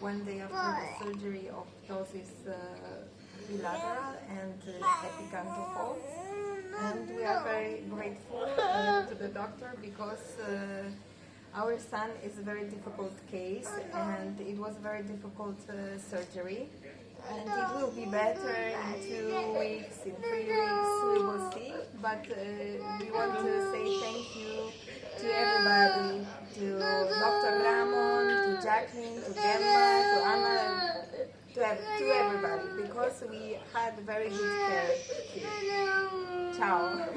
one day after the surgery of ptosis uh, bilateral and uh. And we are very grateful uh, to the doctor because uh, our son is a very difficult case and it was a very difficult uh, surgery. And it will be better in two weeks, in three weeks, we will see. But uh, we want To Jacqueline, to Gemma, to Anna, to, to everybody, because we had very good care here. Ciao.